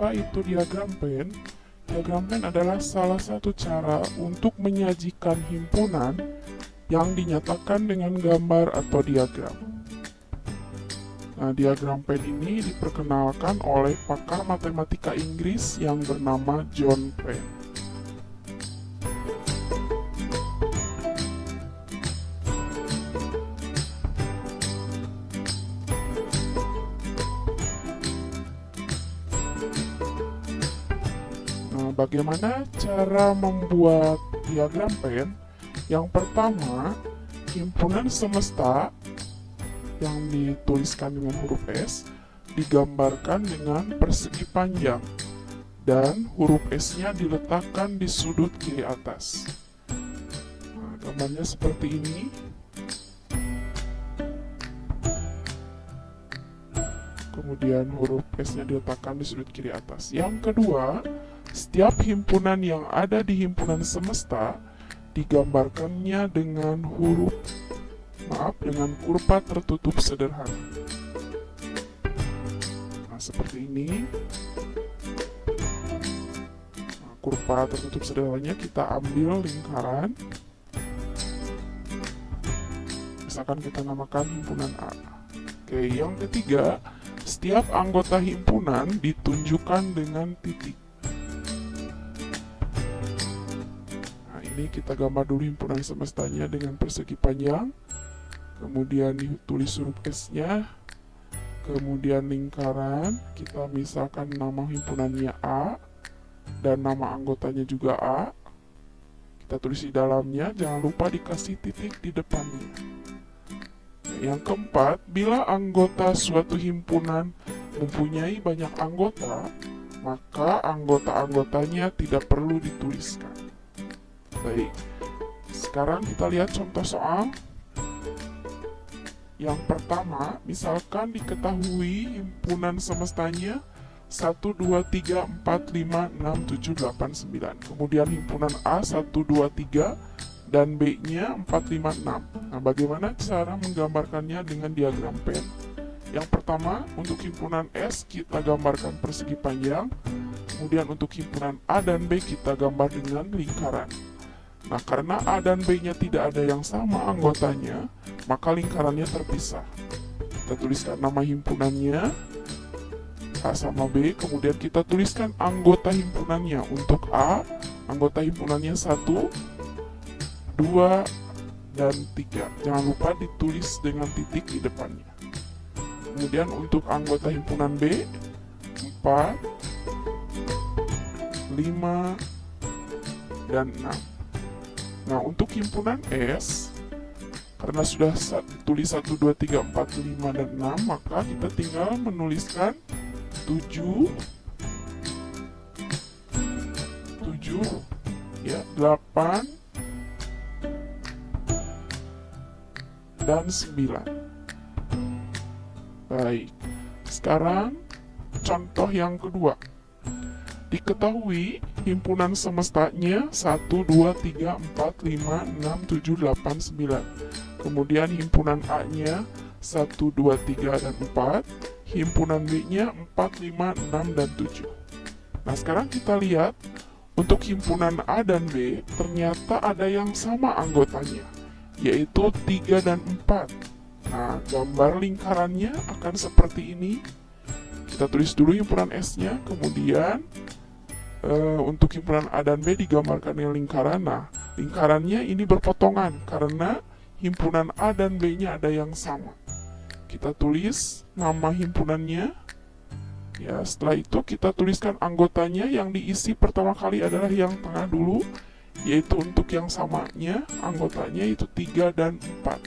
apa itu diagram pen? Diagram pen adalah salah satu cara untuk menyajikan himpunan yang dinyatakan dengan gambar atau diagram. Nah, diagram pen ini diperkenalkan oleh pakar matematika Inggris yang bernama John Penn. Bagaimana cara membuat diagram pen? Yang pertama, himpunan semesta yang dituliskan dengan huruf S digambarkan dengan persegi panjang dan huruf S-nya diletakkan di sudut kiri atas. Nah, gambarnya seperti ini. Kemudian huruf S-nya diletakkan di sudut kiri atas. Yang kedua, setiap himpunan yang ada di himpunan semesta digambarkannya dengan huruf maaf dengan kurva tertutup sederhana. Nah, seperti ini. Nah, kurva tertutup sederhananya kita ambil lingkaran. Misalkan kita namakan himpunan A. Oke, yang ketiga, setiap anggota himpunan ditunjukkan dengan titik. Ini kita gambar dulu himpunan semestanya dengan persegi panjang kemudian ditulis huruf S nya kemudian lingkaran kita misalkan nama himpunannya A dan nama anggotanya juga A kita tulis di dalamnya jangan lupa dikasih titik di depannya. Yang keempat bila anggota suatu himpunan mempunyai banyak anggota maka anggota-anggotanya tidak perlu dituliskan Baik, sekarang kita lihat contoh soal. Yang pertama, misalkan diketahui himpunan semestanya 1, 2, 3, 4, 5, 6, 7, 8, 9. Kemudian himpunan A 1, 2, 3 dan B-nya 4, 5, 6. Nah, bagaimana cara menggambarkannya dengan diagram pen? Yang pertama, untuk himpunan S kita gambarkan persegi panjang. Kemudian untuk himpunan A dan B kita gambar dengan lingkaran. Nah, karena A dan B-nya tidak ada yang sama anggotanya, maka lingkarannya terpisah. Kita tuliskan nama himpunannya, A sama B, kemudian kita tuliskan anggota himpunannya. Untuk A, anggota himpunannya 1, 2, dan 3. Jangan lupa ditulis dengan titik di depannya. Kemudian untuk anggota himpunan B, 4, 5, dan 6. Nah, untuk himpunan S, karena sudah tulis 1, 2, 3, 4, 5, dan 6, maka kita tinggal menuliskan 7, 7, ya, 8, dan 9. Baik, sekarang contoh yang kedua. Diketahui himpunan semestanya 1, 2, 3, 4, 5, 6, 7, 8, 9. Kemudian himpunan A-nya 1, 2, 3, dan 4. Himpunan B-nya 4, 5, 6, dan 7. Nah, sekarang kita lihat untuk himpunan A dan B ternyata ada yang sama anggotanya, yaitu 3 dan 4. Nah, gambar lingkarannya akan seperti ini. Kita tulis dulu himpunan S-nya, kemudian uh, untuk himpunan A dan B digambarkan dengan lingkaran. Nah, lingkarannya ini berpotongan karena himpunan A dan B-nya ada yang sama. Kita tulis nama himpunannya. Ya, setelah itu kita tuliskan anggotanya yang diisi pertama kali adalah yang tengah dulu, yaitu untuk yang samanya, anggotanya itu 3 dan 4.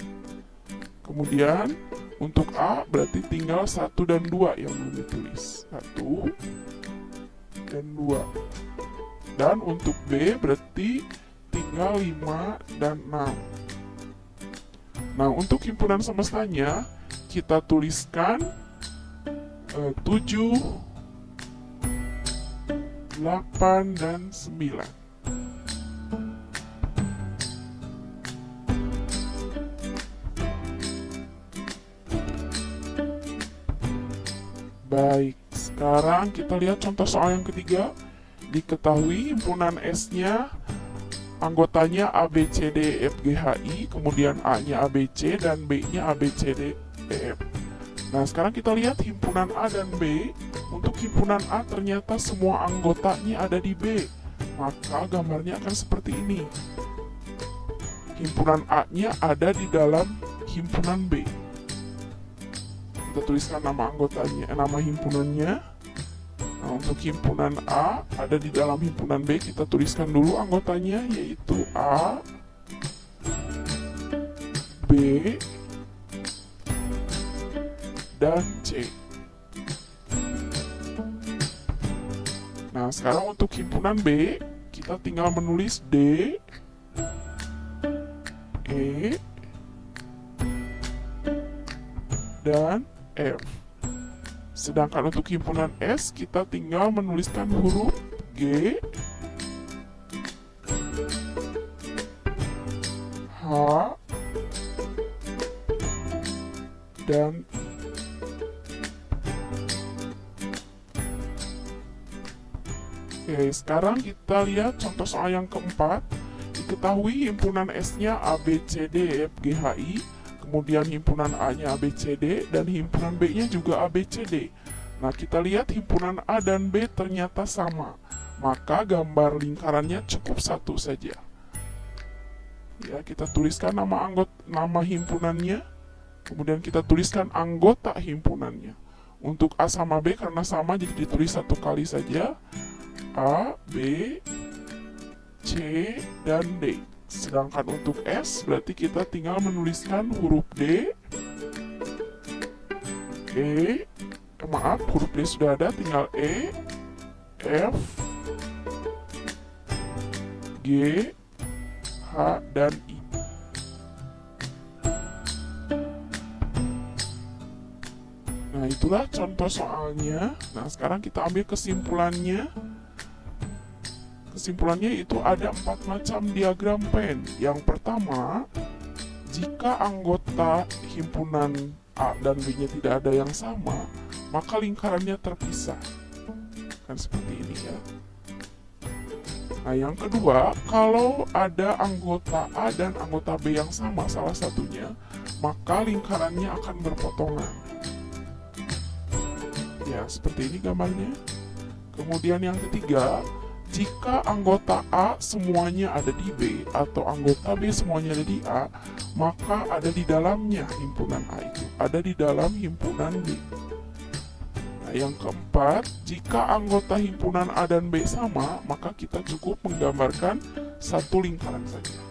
Kemudian, untuk A berarti tinggal 1 dan 2 yang belum ditulis. 1, dan 2 dan untuk B berarti tinggal 5 dan 6 nah untuk himpunan semestanya kita tuliskan eh, 7 8 dan 9 Baik, Sekarang kita lihat contoh soal yang ketiga. Diketahui himpunan S-nya anggotanya A, B, C, D, E, F, G, H, I, kemudian A-nya A, B, C, dan B-nya A, B, C, D, E, F. Nah, sekarang kita lihat himpunan A dan B. Untuk himpunan A ternyata semua anggotanya ada di B. Maka gambarnya akan seperti ini. Himpunan A-nya ada di dalam himpunan B. Kita tuliskan nama anggotanya, eh, nama himpunannya. Nah, untuk himpunan A ada di dalam himpunan B, kita tuliskan dulu anggotanya yaitu A, B, dan C. Nah, sekarang untuk himpunan B, kita tinggal menulis D, E, dan F. Sedangkan untuk himpunan S, kita tinggal menuliskan huruf G, H, dan. Oke, sekarang kita lihat contoh soal yang keempat. Diketahui himpunan S-nya A, E, kemudian himpunan A-nya ABCD, dan himpunan B-nya juga ABCD. Nah, kita lihat himpunan A dan B ternyata sama. Maka gambar lingkarannya cukup satu saja. Ya, kita tuliskan nama anggota nama himpunannya, kemudian kita tuliskan anggota himpunannya. Untuk A sama B karena sama jadi ditulis satu kali saja. A, B, C, dan D. Sedangkan untuk S berarti kita tinggal menuliskan huruf D, E, maaf huruf D sudah ada, tinggal E, F, G, H, dan I. Nah itulah contoh soalnya. Nah sekarang kita ambil kesimpulannya. Kesimpulannya itu ada empat macam diagram pen. Yang pertama, jika anggota himpunan A dan B-nya tidak ada yang sama, maka lingkarannya terpisah. Kan seperti ini ya. Nah, yang kedua, kalau ada anggota A dan anggota B yang sama salah satunya, maka lingkarannya akan berpotongan. Ya, seperti ini gambarnya. Kemudian yang ketiga, jika anggota A semuanya ada di B atau anggota B semuanya ada di A, maka ada di dalamnya himpunan A itu, ada di dalam himpunan B. Nah, yang keempat, jika anggota himpunan A dan B sama, maka kita cukup menggambarkan satu lingkaran saja.